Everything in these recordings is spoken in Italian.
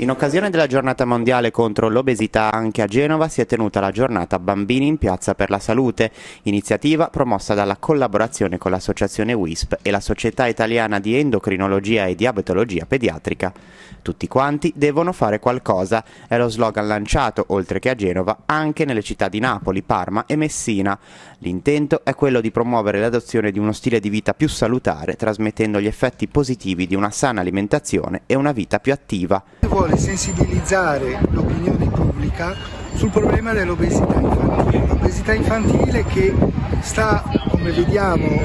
In occasione della giornata mondiale contro l'obesità anche a Genova si è tenuta la giornata Bambini in Piazza per la Salute, iniziativa promossa dalla collaborazione con l'associazione WISP e la Società Italiana di Endocrinologia e Diabetologia Pediatrica. Tutti quanti devono fare qualcosa, è lo slogan lanciato, oltre che a Genova, anche nelle città di Napoli, Parma e Messina. L'intento è quello di promuovere l'adozione di uno stile di vita più salutare, trasmettendo gli effetti positivi di una sana alimentazione e una vita più attiva vuole sensibilizzare l'opinione pubblica sul problema dell'obesità infantile. L'obesità infantile che sta, come vediamo,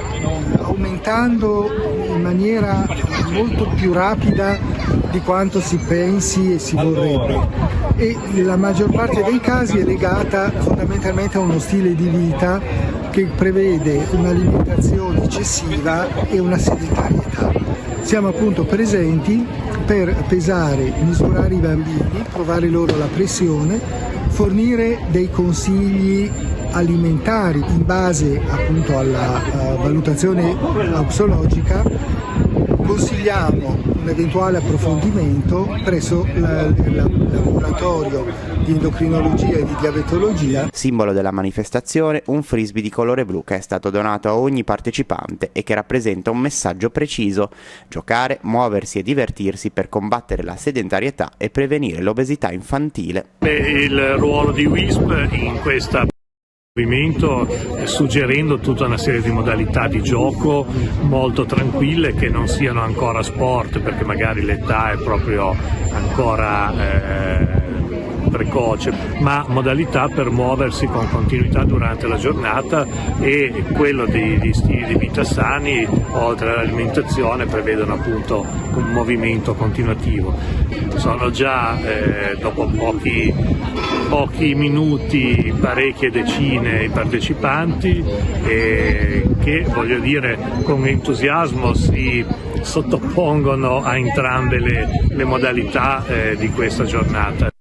aumentando in maniera molto più rapida di quanto si pensi e si vorrebbe e la maggior parte dei casi è legata fondamentalmente a uno stile di vita che prevede un'alimentazione eccessiva e una sedentarietà. Siamo appunto presenti per pesare, misurare i bambini, provare loro la pressione, fornire dei consigli alimentari in base appunto alla uh, valutazione auxologica consigliamo un eventuale approfondimento presso il laboratorio di endocrinologia e di diabetologia. Simbolo della manifestazione, un frisbee di colore blu che è stato donato a ogni partecipante e che rappresenta un messaggio preciso, giocare, muoversi e divertirsi per combattere la sedentarietà e prevenire l'obesità infantile. Il ruolo di WISP in questa suggerendo tutta una serie di modalità di gioco molto tranquille che non siano ancora sport perché magari l'età è proprio ancora eh, precoce, ma modalità per muoversi con continuità durante la giornata e quello di, di stili di vita sani, oltre all'alimentazione, prevedono appunto un movimento continuativo. Sono già eh, dopo pochi, pochi, minuti parecchie decine i partecipanti che voglio dire con entusiasmo si sottopongono a entrambe le, le modalità eh, di questa giornata.